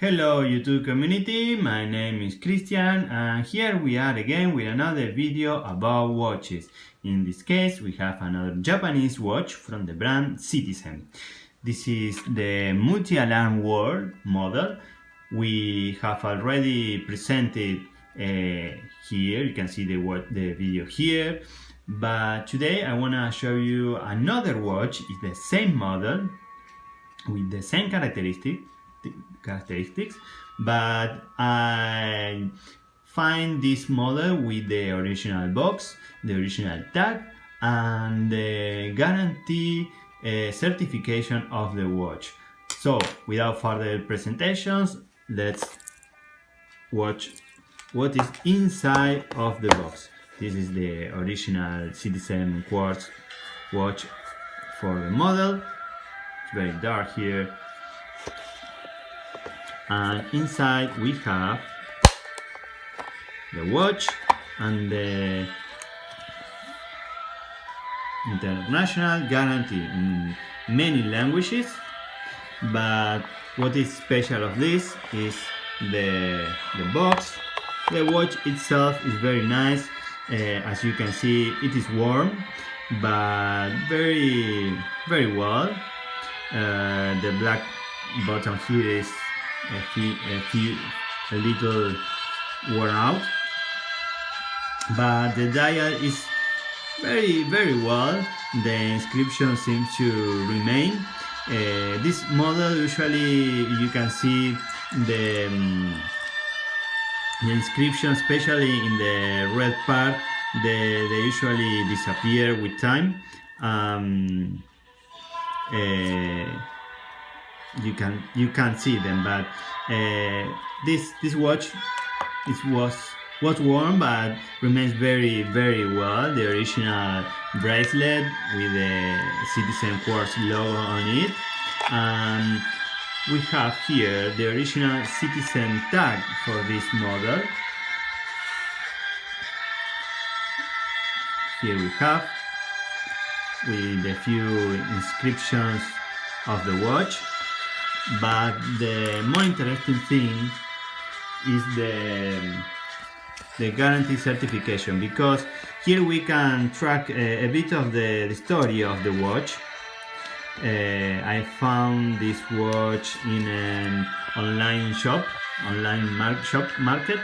Hello YouTube community, my name is Christian and here we are again with another video about watches. In this case we have another Japanese watch from the brand Citizen. This is the multi-alarm world model. We have already presented uh, here, you can see the, the video here. But today I want to show you another watch, it's the same model with the same characteristic characteristics but I find this model with the original box the original tag and the guarantee uh, certification of the watch. So without further presentations let's watch what is inside of the box. This is the original citizen quartz watch for the model. It's very dark here and inside we have the watch and the international guarantee. In many languages but what is special of this is the the box. The watch itself is very nice. Uh, as you can see it is warm but very very well. Uh, the black bottom here is a few, a few a little worn out. But the dial is very very well. The inscription seems to remain. Uh, this model usually you can see the, um, the inscription especially in the red part they, they usually disappear with time. Um, uh, you can you can't see them but uh, this this watch it was was worn but remains very very well. The original bracelet with the citizen quartz logo on it. And we have here the original citizen tag for this model. Here we have with a few inscriptions of the watch but the more interesting thing is the the guarantee certification because here we can track a, a bit of the, the, story of the watch. Uh, I found this watch in an online shop online mar shop market.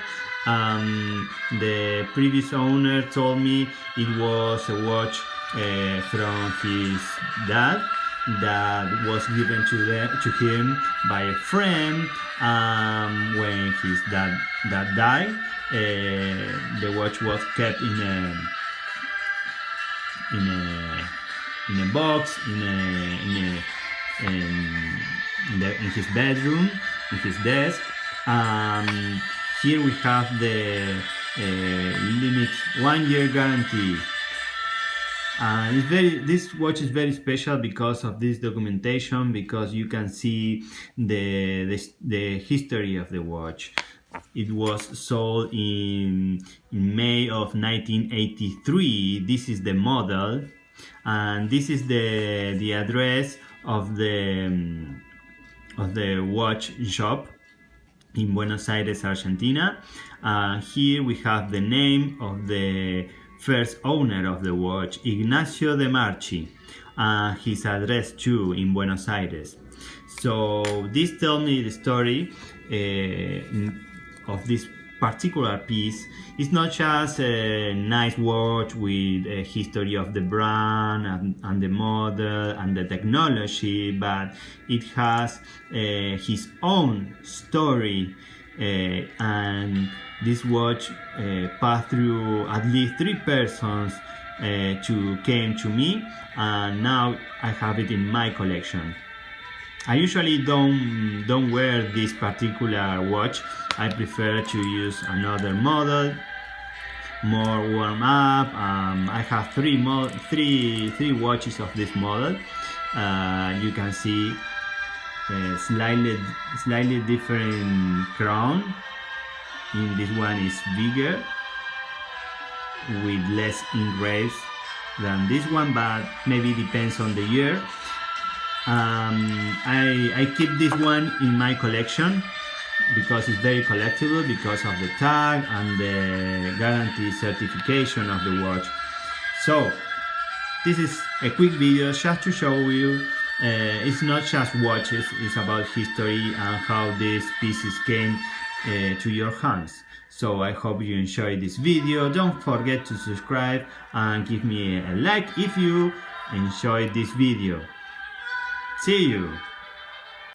Um, the previous owner told me it was a watch uh, from his dad that was given to them to him by a friend um, when his dad died. Uh, the watch was kept in a in a in a box in a in a in, in, the, in his bedroom in his desk. Um, here we have the uh, limit one year guarantee uh, it's very this watch is very special because of this documentation because you can see the, the, the history of the watch. It was sold in, in May of 1983 this is the model and this is the the address of the um, of the watch shop in Buenos Aires Argentina. Uh, here we have the name of the first owner of the watch, Ignacio de Marchi, uh, his address too in Buenos Aires. So this tells me the story uh, of this particular piece. It's not just a nice watch with a history of the brand and, and the model and the technology, but it has uh, his own story and this watch uh, passed through at least three persons uh, to came to me and now I have it in my collection. I usually don't don't wear this particular watch. I prefer to use another model, more warm up. Um, I have three three three watches of this model. Uh, you can see slightly slightly different crown. In this one is bigger with less engraves than this one but maybe depends on the year. Um, I, I keep this one in my collection because it's very collectible because of the tag and the guarantee certification of the watch. So this is a quick video just to show you uh, it's not just watches it's about history and how these pieces came uh, to your hands. So I hope you enjoyed this video. Don't forget to subscribe and give me a like if you enjoyed this video. See you